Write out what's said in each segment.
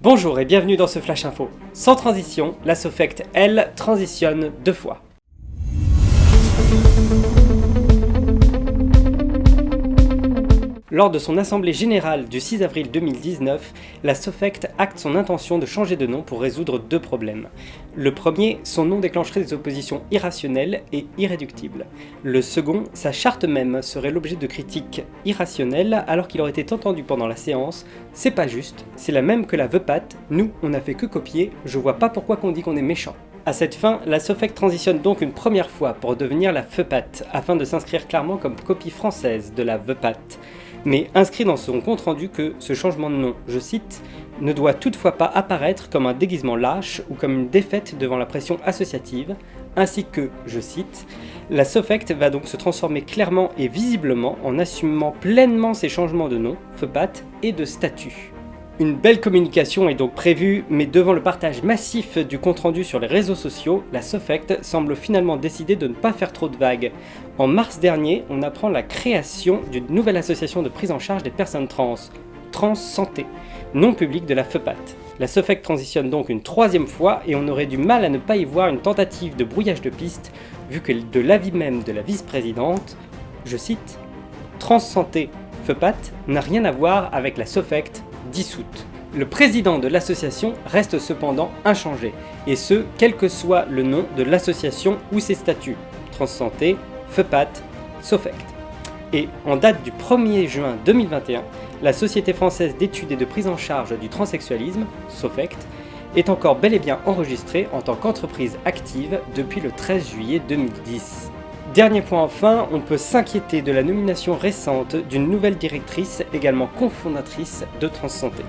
Bonjour et bienvenue dans ce Flash Info. Sans transition, la Sofect, elle, transitionne deux fois. Lors de son assemblée générale du 6 avril 2019, la Sofect acte son intention de changer de nom pour résoudre deux problèmes. Le premier, son nom déclencherait des oppositions irrationnelles et irréductibles. Le second, sa charte même serait l'objet de critiques irrationnelles alors qu'il aurait été entendu pendant la séance « c'est pas juste, c'est la même que la VEPAT, nous on a fait que copier, je vois pas pourquoi qu'on dit qu'on est méchant ». À cette fin, la Sofect transitionne donc une première fois pour devenir la FEPAT, afin de s'inscrire clairement comme copie française de la VEPAT mais inscrit dans son compte-rendu que ce changement de nom, je cite, ne doit toutefois pas apparaître comme un déguisement lâche ou comme une défaite devant la pression associative, ainsi que, je cite, la Sofect va donc se transformer clairement et visiblement en assumant pleinement ses changements de nom, FEPAT, et de statut. Une belle communication est donc prévue, mais devant le partage massif du compte-rendu sur les réseaux sociaux, la Sofect semble finalement décider de ne pas faire trop de vagues. En mars dernier, on apprend la création d'une nouvelle association de prise en charge des personnes trans, Trans Santé, non publique de la FEPAT. La Sofect transitionne donc une troisième fois et on aurait du mal à ne pas y voir une tentative de brouillage de piste, vu que de l'avis même de la vice-présidente, je cite, Trans Santé FEPAT n'a rien à voir avec la Sofect dissoute. Le président de l'association reste cependant inchangé, et ce, quel que soit le nom de l'association ou ses statuts, Transsanté, FEPAT, SOFECT. Et en date du 1er juin 2021, la Société française d'études et de prise en charge du transsexualisme, SOFECT, est encore bel et bien enregistrée en tant qu'entreprise active depuis le 13 juillet 2010. Dernier point enfin, on peut s'inquiéter de la nomination récente d'une nouvelle directrice, également cofondatrice de Transsanté,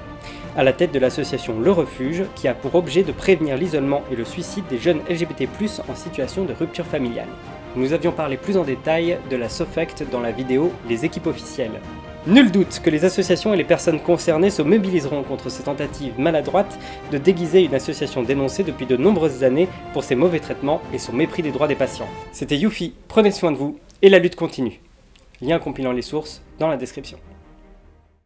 à la tête de l'association Le Refuge, qui a pour objet de prévenir l'isolement et le suicide des jeunes LGBT+, en situation de rupture familiale. Nous avions parlé plus en détail de la SOFECT dans la vidéo « Les équipes officielles ». Nul doute que les associations et les personnes concernées se mobiliseront contre ces tentatives maladroites de déguiser une association dénoncée depuis de nombreuses années pour ses mauvais traitements et son mépris des droits des patients. C'était Yuffie, prenez soin de vous, et la lutte continue. Lien compilant les sources dans la description.